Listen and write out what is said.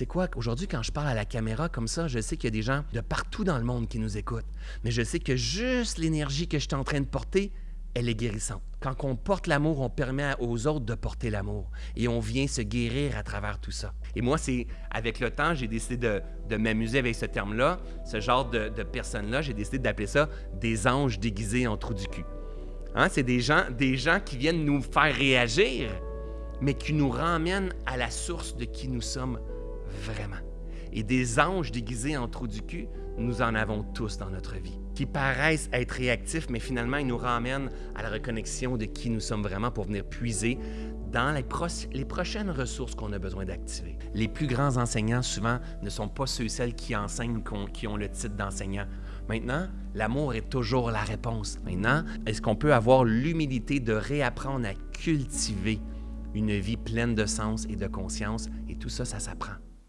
C'est quoi? Aujourd'hui, quand je parle à la caméra comme ça, je sais qu'il y a des gens de partout dans le monde qui nous écoutent. Mais je sais que juste l'énergie que je suis en train de porter, elle est guérissante. Quand on porte l'amour, on permet aux autres de porter l'amour. Et on vient se guérir à travers tout ça. Et moi, c'est avec le temps, j'ai décidé de, m'amuser avec ce terme-là. Ce genre de, de personnes-là, j'ai décidé d'appeler ça des anges déguisés en trou du cul. Hein? C'est des gens, des gens qui viennent nous faire réagir, mais qui nous ramènent à la source de qui nous sommes vraiment. Et des anges déguisés en trou du cul, nous en avons tous dans notre vie, qui paraissent être réactifs, mais finalement, ils nous ramènent à la reconnexion de qui nous sommes vraiment pour venir puiser dans les prochaines ressources qu'on a besoin d'activer. Les plus grands enseignants, souvent, ne sont pas ceux et celles qui enseignent, qui ont le titre d'enseignant. Maintenant, l'amour est toujours la réponse. Maintenant, est-ce qu'on peut avoir l'humilité de réapprendre à cultiver une vie pleine de sens et de conscience? Et tout ça, ça s'apprend.